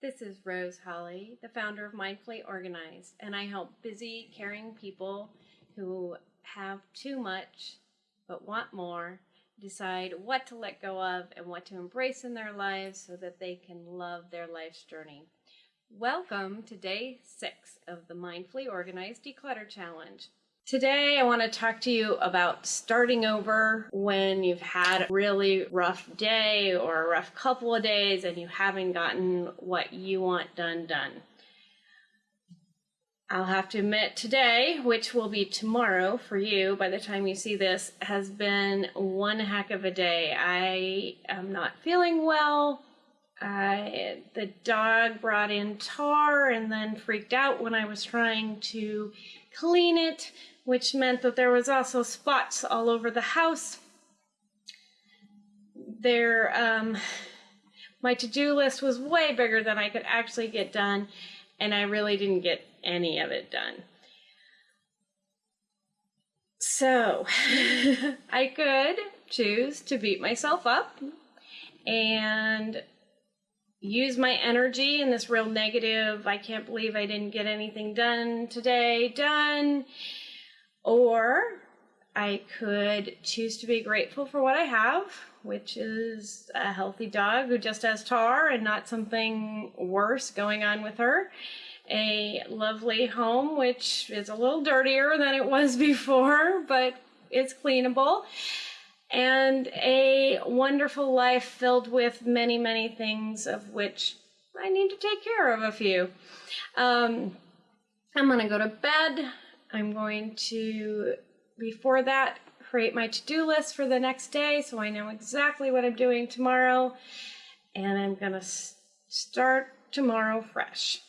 This is Rose Holly, the founder of Mindfully Organized, and I help busy, caring people who have too much but want more decide what to let go of and what to embrace in their lives so that they can love their life's journey. Welcome to day six of the Mindfully Organized Declutter Challenge. Today, I want to talk to you about starting over when you've had a really rough day or a rough couple of days and you haven't gotten what you want done done. I'll have to admit today, which will be tomorrow for you by the time you see this, has been one heck of a day. I am not feeling well. I, the dog brought in tar and then freaked out when I was trying to clean it which meant that there was also spots all over the house. There, um, my to-do list was way bigger than I could actually get done, and I really didn't get any of it done. So, I could choose to beat myself up and use my energy in this real negative, I can't believe I didn't get anything done today, done, or I could choose to be grateful for what I have, which is a healthy dog who just has tar and not something worse going on with her. A lovely home, which is a little dirtier than it was before, but it's cleanable. And a wonderful life filled with many, many things of which I need to take care of a few. Um, I'm going to go to bed. I'm going to, before that, create my to-do list for the next day so I know exactly what I'm doing tomorrow. And I'm going to start tomorrow fresh.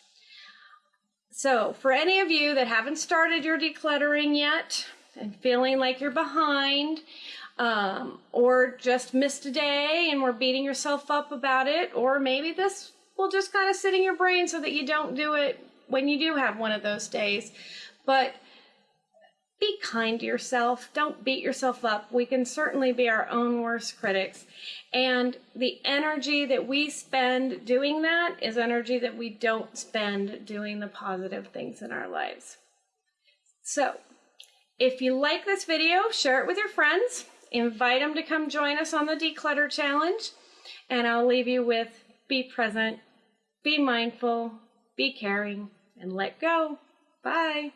So for any of you that haven't started your decluttering yet and feeling like you're behind, um, or just missed a day and we're beating yourself up about it, or maybe this will just kind of sit in your brain so that you don't do it when you do have one of those days. But be kind to yourself. Don't beat yourself up. We can certainly be our own worst critics. And the energy that we spend doing that is energy that we don't spend doing the positive things in our lives. So, if you like this video, share it with your friends. Invite them to come join us on the Declutter Challenge. And I'll leave you with be present, be mindful, be caring, and let go. Bye.